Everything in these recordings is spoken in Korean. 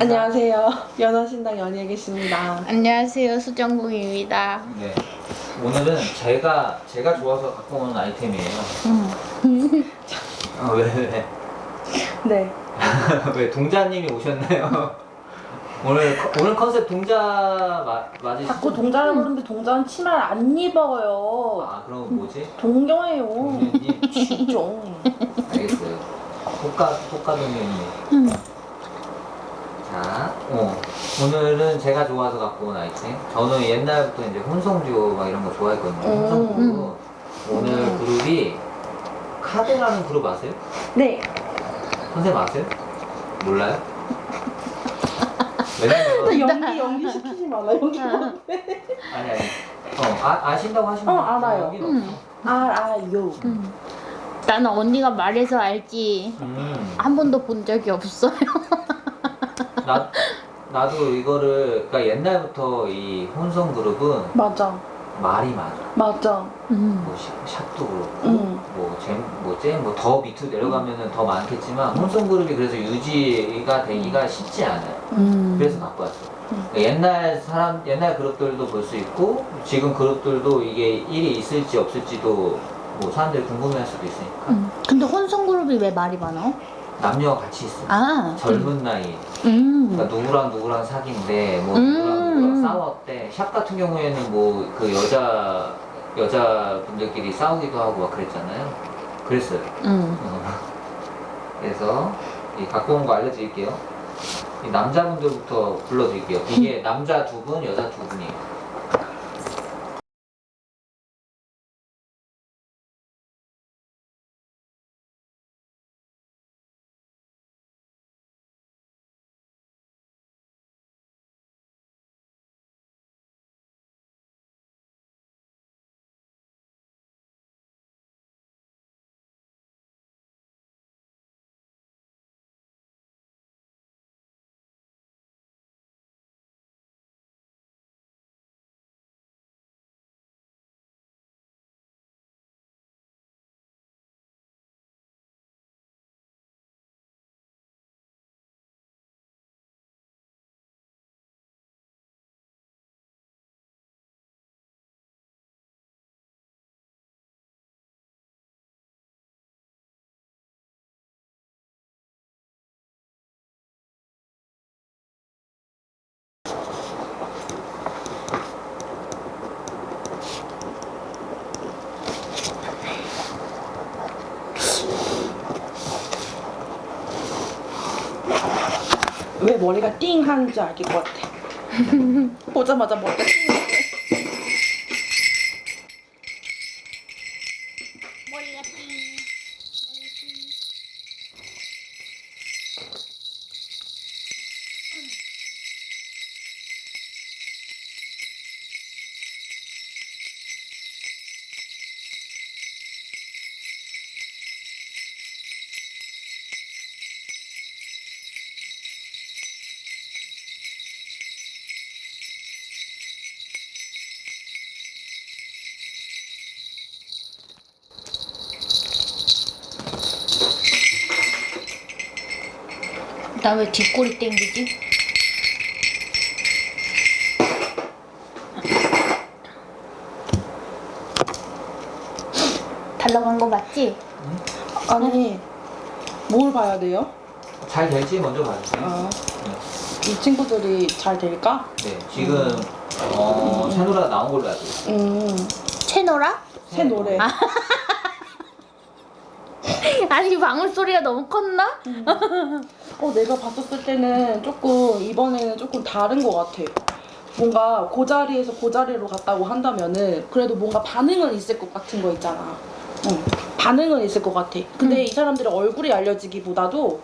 안녕하세요. 연어신당 연희에 계십니다. 안녕하세요 수정궁입니다. 네. 오늘은 제가 제가 좋아서 갖고 온 아이템이에요. 아, 왜 왜? 네. 왜 동자님이 오셨나요? 오늘 컨- 오늘 컨셉 동자 마, 맞으시죠? 자꾸 동자라고 그러는데 동자는 치마를 안 입어요. 아 그럼 뭐지? 동경해요. 동자님 진짜. 알겠어요. 호가 호가 동자님. 음. 자, 어, 오늘은 제가 좋아서 갖고 온 아이템. 저는 옛날부터 이제 혼성듀오 막 이런 거 좋아했거든요. 음. 혼성듀오. 오늘 음. 그룹이 카드라는 그룹 아세요? 네. 선생님 아세요? 몰라요? 왜냐면 나 연기 연기 시키지 마라. 연기 어. 못해. 아니 아니 어 아, 아신다고 하시면 어, 알아요. 음. 알아요. 음. 나는 언니가 말해서 알지. 음. 한 번도 본 적이 없어요. 나 나도 이거를 그러니까 옛날부터 이 혼성 그룹은 맞아. 말이 많아. 맞아. 음. 뭐 샵- 샵도 그렇고 응. 뭐잼뭐잼뭐더 밑으로 내려가면은 더 많겠지만 혼성 그룹이 그래서 유지가 되기가 쉽지 않아요. 음. 그래서 갖고 왔어. 음. 그러니까 옛날 사람 옛날 그룹들도 볼 수 있고 지금 그룹들도 이게 일이 있을지 없을지도 뭐 사람들이 궁금해할 수도 있으니까 음. 근데 혼성 그룹이 왜 말이 많아? 남녀가 같이 있어. 아. 젊은 나이. 음. 그러니까 누구랑 누구랑 사귄데 뭐 음. 누구랑 누구랑 싸웠대. 샵 같은 경우에는 뭐 그 여자 여자분들끼리 싸우기도 하고 막 그랬잖아요. 그랬어요. 음. 어. 그래서 이 갖고 온 거 알려드릴게요. 이 남자분들부터 불러드릴게요. 이게 남자 두 분, 여자 두 분이에요. 왜 머리가 띵 하는 줄 알길 것 같아. 보자마자 머리가 띵. 나 왜 뒷골이 땡기지? 달라간 거 맞지? 아니 뭘 봐야 돼요? 잘 될지 먼저 봐주세요. 아, 이 친구들이 잘 될까? 네, 지금 어, 새 노래가 나온 걸로 알고 있어요. 음. 채노라? 새 노래. 아. 아니 방울 소리가 너무 컸나? 어, 내가 봤었을 때는 조금 이번에는 조금 다른 것 같아. 뭔가 그 자리에서 그 자리로 갔다고 한다면은 그래도 뭔가 반응은 있을 것 같은 거 있잖아. 응. 반응은 있을 것 같아. 근데 음. 이 사람들의 얼굴이 알려지기보다도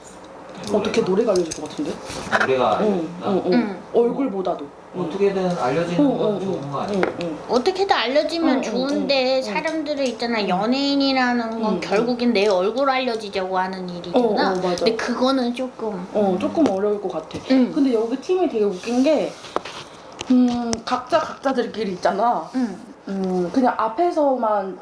어떻게 노래가 알려질 것 같은데? 노래가 응, 알려진다? 응, 응. 응. 얼굴보다도. 어떻게든 알려지는 건 좋은 거 아니에요? 응, 응. 어떻게든 알려지면 좋은데. 사람들이 있잖아 연예인이라는 건 응, 결국엔 내 얼굴 알려지자고 하는 일이잖아. 어, 어, 맞아. 근데 그거는 조금. 어, 조금 어려울 것 같아. 응. 근데 여기 팀이 되게 웃긴 게, 음, 각자 각자들끼리 있잖아. 응. 음, 그냥 앞에서만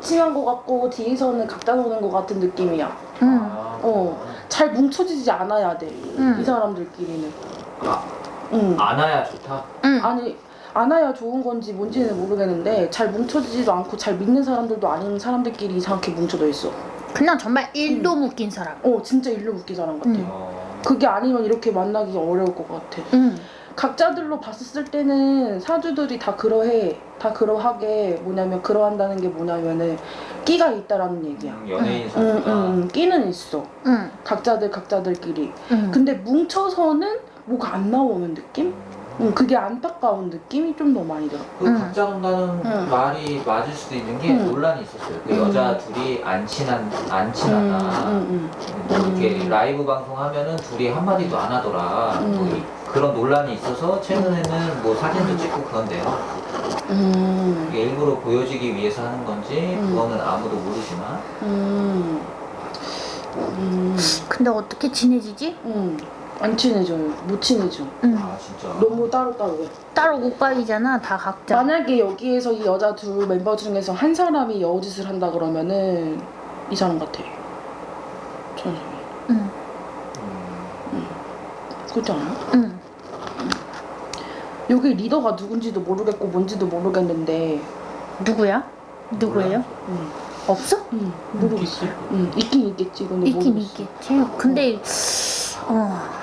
친한 것 같고, 뒤에서는 각자 노는 것 같은 느낌이야. 응. 아, 어. 잘 뭉쳐지지 않아야 돼. 음. 이 사람들끼리는. 아, 응. 안아야 좋다. 응. 아니 안아야 좋은 건지 뭔지는 모르겠는데 잘 뭉쳐지지도 않고 잘 믿는 사람들도 아닌 사람들끼리 이상하게 뭉쳐져 있어. 그냥 정말 일도 묶인 사람. 어 진짜 일로 웃기 사람 같아. 음. 어, 그게 아니면 이렇게 만나기 어려울 것 같아. 응. 각자들로 봤을 때는 사주들이 다 그러해. 다 그러하게 뭐냐면 그러한다는 게 뭐냐면은 끼가 있다라는 얘기야. 음, 연예인 응, 사주가 응, 끼는 있어. 응. 각자들 각자들끼리. 응. 근데 뭉쳐서는 뭐가 안 나오는 느낌? 응, 그게 안타까운 느낌이 좀 더 많이 들어. 그 음. 각자 논다는 음. 말이 맞을 수도 있는 게 음. 논란이 있었어요. 그 음. 여자 둘이 안 친한 안 응, 친하다. 응, 이렇게 음. 라이브 방송하면은 둘이 한 마디도 안 하더라. 음. 뭐 이- 그런 논란이 있어서 최근에는 뭐 사진도 찍고 그런데요. 응. 음, 이게 일부러 보여지기 위해서 하는 건지 음. 그거는 아무도 모르지만 음, 음, 근데 어떻게 친해지지? 음. 안 친해져요. 못 친해져. 응. 아 진짜 너무 따로따로 해. 따로 국밥이잖아. 다 각자. 만약에 여기에서 이 여자 둘 멤버 중에서 한 사람이 여우짓을 한다 그러면은 이 사람 같아. 천성이. 응. 음, 그렇지 않아? 응. 여기 리더가 누군지도 모르겠고 뭔지도 모르겠는데 누구야? 누구예요? 음. 없어? 음, 모르겠어. 음, 있긴 있겠지. 근데 있긴 모르겠어. 있겠지. 근데 어.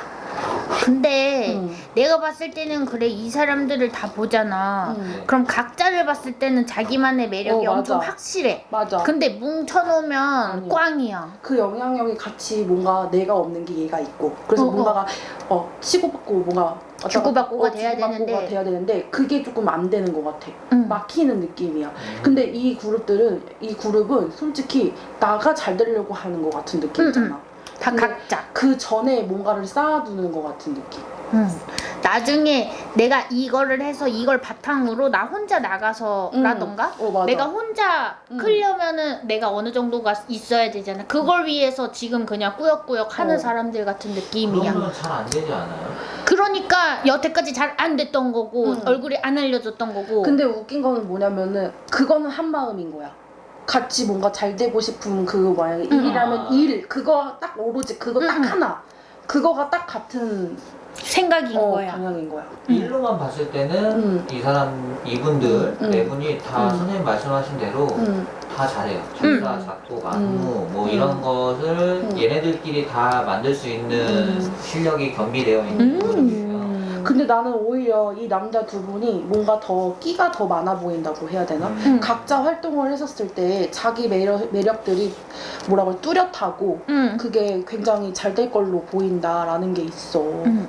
근데 음, 내가 봤을 때는 그래 이 사람들을 다 보잖아. 음. 그럼 각자를 봤을 때는 자기만의 매력이 어. 엄청 확실해. 맞아. 근데 뭉쳐놓으면 아니야. 꽝이야. 그 영향력이 같이 뭔가 내가 없는 게 얘가 있고 그래서 어, 어. 뭔가가 어 치고받고 뭔가 주고받고가 어, 돼야 주고받고가 되는데. 돼야 되는데 그게 조금 안 되는 것 같아 응. 막히는 느낌이야 음. 근데 이 그룹들은 이 그룹은 솔직히 나가 잘 되려고 하는 것 같은 느낌 응, 근 데 각자. 그 전에 뭔가를 쌓아두는 것 같은 느낌 응. 나중에 내가 이거를 해서 이걸 바탕으로 나 혼자 나가서라던가 어 맞아 내가 혼자 음. 크려면은 내가 어느 정도가 있어야 되잖아. 그걸 위해서 지금 그냥 꾸역꾸역 하는 어. 사람들 같은 느낌이야. 그러면 잘안 되지 않아요? 그러니까 여태까지 잘 안 됐던 거고 음. 얼굴이 안 알려졌던 거고. 근데 웃긴 거는 뭐냐면은 그거는 한 마음인 거야. 같이 뭔가 잘 되고 싶은 그 만약에 음. 일이라면 아. 일 그거 딱 오로지 그거 딱 음. 하나 그거가 딱 같은 생각인 어, 거야. 방향인 거야. 음. 일로만 봤을 때는 음. 이 사람 이분들 음. 네 분이 다 음. 선생님 말씀하신 대로 음. 다 잘해요. 음. 작곡, 안무 뭐 음. 이런 것을 음. 얘네들끼리 다 만들 수 있는 음. 실력이 겸비되어 있는 음. 근데 나는 오히려 이 남자 두 분이 뭔가 더 끼가 더 많아 보인다고 해야 되나? 음. 음. 각자 활동을 했었을 때 자기 매력, 매력들이 뭐라고 해, 뚜렷하고 응. 그게 굉장히 잘 될 걸로 보인다라는 게 있어. 응. 음.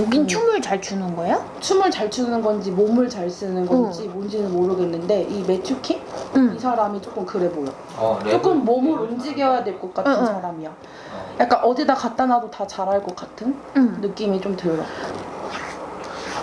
여긴 음. 춤을 잘 추는 거야? 춤을 잘 추는 건지 몸을 잘 쓰는 건지 뭔지는 모르겠는데 이 매튜 킹? 이 응. 사람이 조금 그래 보여. 어, 조금 몸을 움직여야 될 것 같은 응, 응. 사람이야. 어. 약간 어디다 갖다 놔도 다 잘할 것 같은 응. 느낌이 좀 들어.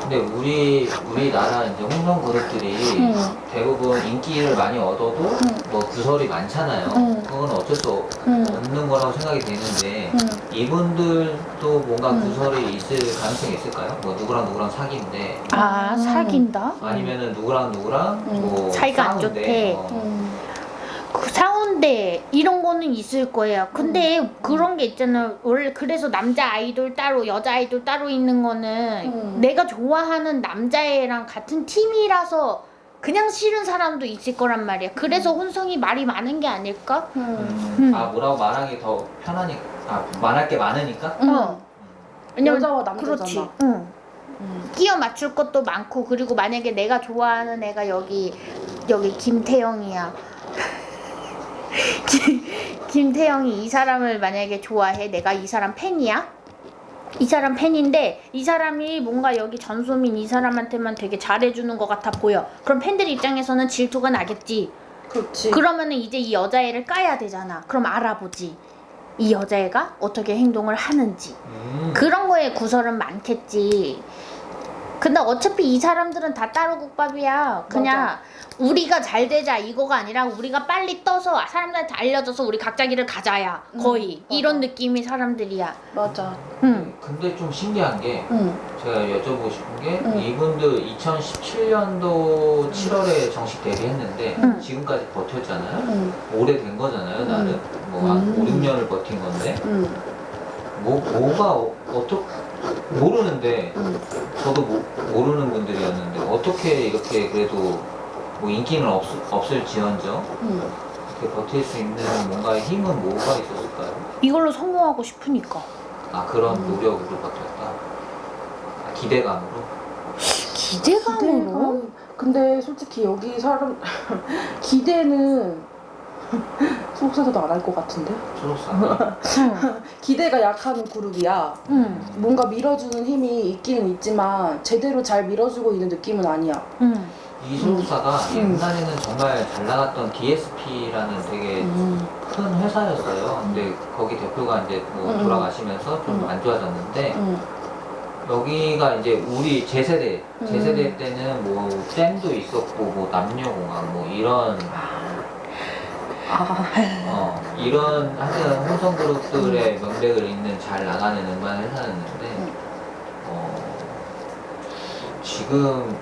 근데 우리 우리나라 이제 홍성 그룹들이 응. 대부분 인기를 많이 얻어도 응. 뭐 구설이 많잖아요. 응. 그건 어쩔 수 응. 없는 거라고 생각이 되는데 응. 이분들도 뭔가 응. 구설이 있을 가능성이 있을까요? 뭐 누구랑 누구랑 사귀는데 아 음. 사귄다? 아니면은 누구랑 누구랑 응. 뭐 사이가 안. 좋대. 어. 응. 그 사운데 이런 거는 있을 거예요. 근데 그런 게 있잖아. 원래 그래서 남자 아이돌 따로 여자 아이돌 따로 있는 거는 음. 내가 좋아하는 남자애랑 같은 팀이라서 그냥 싫은 사람도 있을 거란 말이야. 그래서 혼성이 말이 많은 게 아닐까? 응. 음. 음. 아 뭐라고 말하기 더 편하니까 아 말할 게 많으니까 응. 어. 왜냐면 여자와 남자잖아. 그렇지. 응. 응. 끼어 맞출 것도 많고 그리고 만약에 내가 좋아하는 애가 여기 여기 김태영이야. 김- 김태영이 이 사람을 만약에 좋아해 내가 이 사람 팬이야 이 사람 팬인데 이 사람이 뭔가 여기 전소민 이 사람한테만 되게 잘해주는 것 같아 보여 그럼 팬들 입장에서는 질투가 나겠지 그렇지. 그러면은 이제 이 여자애를 까야 되잖아 그럼 알아보지 이 여자애가 어떻게 행동을 하는지 음. 그런 거에 구설은 많겠지. 근데 어차피 이 사람들은 다 따로 국밥이야. 그냥 우리가 잘 되자 이거가 아니라 우리가 빨리 떠서 사람들한테 알려져서 우리 각자 길을 가자야. 음, 거의 맞아. 이런 느낌의 사람들이야. 맞아. 응. 근데 좀 신기한 게 응. 제가 여쭤보고 싶은 게 응. 이분들 2017년도 7월에 정식 데뷔했는데 응. 지금까지 버텼잖아요. 응. 오래된 거잖아요, 나는. 뭐한 음. 5, 6년을 버틴 건데 응. 뭐 뭐가 어, 어떻게 모르는데 음. 저도 모, 모르는 분들이었는데 어떻게 이렇게 그래도 뭐 인기는 없, 없을지언정 음. 이렇게 버틸 수 있는 뭔가의 힘은 뭐가 있었을까요? 이걸로 성공하고 싶으니까. 아 그런 음. 노력으로 버텼다. 아, 기대감으로. 기대감으로? 기대가- 근데 솔직히 여기 사람 기대는 소속사도 안 할 것 같은데 소속사. 응. 기대가 약한 그룹이야 응. 뭔가 밀어주는 힘이 있기는 있지만 제대로 잘 밀어주고 있는 느낌은 아니야 응. 이 소속사가 음. 옛날에는 정말 잘 나갔던 DSP라는 되게 음. 큰 회사였어요. 근데 거기 대표가 이제 뭐 음. 돌아가시면서 좀 음. 안 좋아졌는데 음. 여기가 이제 우리 제 세대 제 음. 세대 때는 뭐 잼도 있었고 뭐 남녀공학 뭐 이런 아, 어 이런 하여튼 홍성 그룹들의 음. 명백을 잇는 잘 나가는 음반 회사였는데 음. 어 지금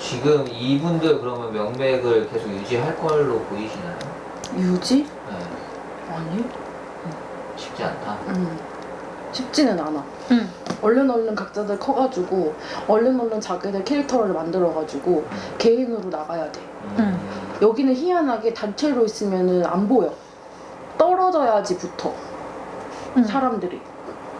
지금 이분들 그러면 명맥을 계속 유지할 걸로 보이시나요? 유지? 네, 아니 쉽지 않다. 음. 쉽지는 않아 응. 얼른 얼른 각자들 커가지고 얼른 얼른 자기들 캐릭터를 만들어가지고 개인으로 나가야 돼 음. 여기는 희한하게 단체로 있으면은 안 보여 떨어져야지 붙어 응. 사람들이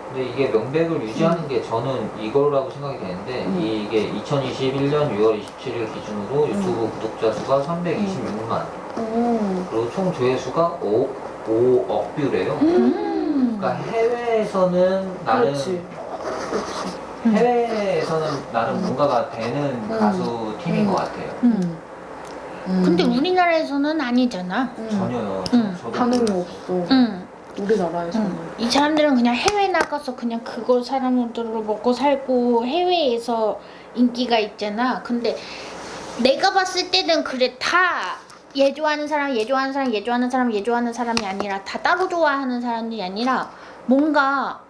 근데 이게 명백을 유지하는 게 저는 이거라고 생각이 되는데 음. 이게 2021년 6월 27일 기준으로 유튜브 구독자 수가 326만 음. 그리고 총 조회수가 5, 5억 뷰래요. 음. 그러니까 해외에서는 나름 그렇지 그렇지 음. 해외에서는 음. 뭔가가 되는 음. 가수 팀인 음. 것 같아요. 응. 음. 근데 우리나라에서는 아니잖아. 음. 전혀요. 음. 반응이. 없어 응. 우리나라에서는 응. 이 사람들은 그냥 해외 나가서 그냥 그걸 사람들로 먹고 살고 해외에서 인기가 있잖아. 근데 내가 봤을 때는 그래 다얘 좋아하는 사람, 얘 좋아하는 사람, 얘 좋아하는 사람, 얘 좋아하는 사람이 아니라 다 따로 좋아하는 사람이 아니라 뭔가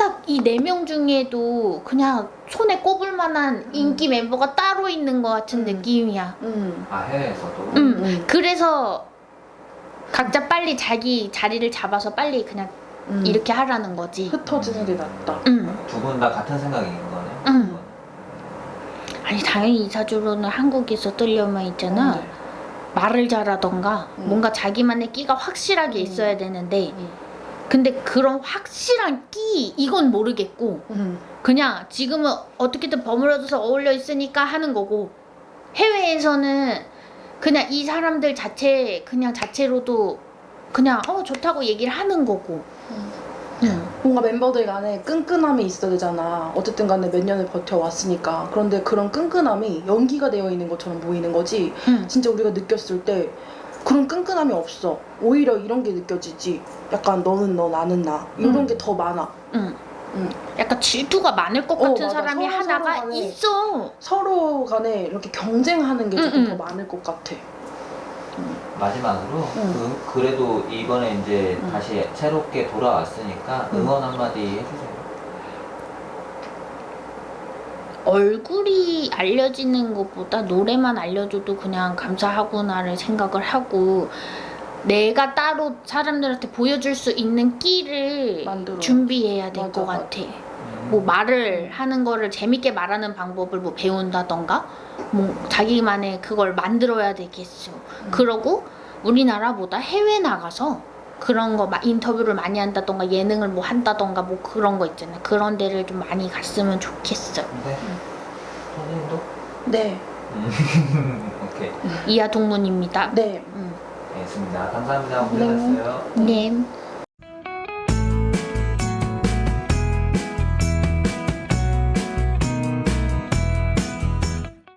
딱 이 네 명 중에도 그냥 손에 꼽을 만한 인기 멤버가 따로 있는 것 같은 음. 느낌이야. 음. 아 해외에서도. 음. 음. 그래서 각자 빨리 자기 자리를 잡아서 빨리 그냥 음. 이렇게 하라는 거지. 흩어지는 게 낫다 응. 두분 다 같은 생각인 거네요. 응. 아니 당연히 이사주로는 한국에서 뜨려면 있잖아. 네. 말을 잘하던가 음. 뭔가 자기만의 끼가 확실하게 음. 있어야 되는데 음. 근데 그런 확실한 끼 이건 모르겠고 음. 그냥 지금은 어떻게든 버무려져서 어울려 있으니까 하는 거고 해외에서는 그냥 이 사람들 자체 그냥 자체로도 그냥 어 좋다고 얘기를 하는 거고 음. 응. 뭔가 멤버들 간에 끈끈함이 있어야 되잖아. 어쨌든 간에 몇 년을 버텨왔으니까. 그런데 그런 끈끈함이 연기가 되어 있는 것처럼 보이는 거지. 응. 진짜 우리가 느꼈을 때 그런 끈끈함이 없어. 오히려 이런 게 느껴지지. 약간 너는 너, 나는 나. 이런 음. 게 더 많아. 응. 응. 약간 질투가 많을 것 어, 같은 맞아. 사람이 서로 하나가 서로 간에 있어. 서로 간에 이렇게 경쟁하는 게 조금 응, 더 응. 많을 것 같아. 마지막으로 응. 그, 그래도 이번에 이제 응. 다시 새롭게 돌아왔으니까 응. 응원 한마디 해주세요. 얼굴이 알려지는 것보다 노래만 알려줘도 그냥 감사하구나를 생각을 하고 내가 따로 사람들한테 보여줄 수 있는 끼를 만들어. 준비해야 될 것. 같아. 음. 뭐 말을 하는 거를 재밌게 말하는 방법을 뭐 배운다던가 뭐 자기만의 그걸 만들어야 되겠어. 음. 그러고 우리나라보다 해외 나가서 그런 거 마- 인터뷰를 많이 한다던가 예능을 뭐 한다던가 뭐 그런 거 있잖아. 그런 데를 좀 많이 갔으면 좋겠어. 네. 선생님도? 네. 음. 오케이. 이하 동문입니다. 네. 음. 알겠습니다. 감사합니다. 네. 고생하셨어요. 네.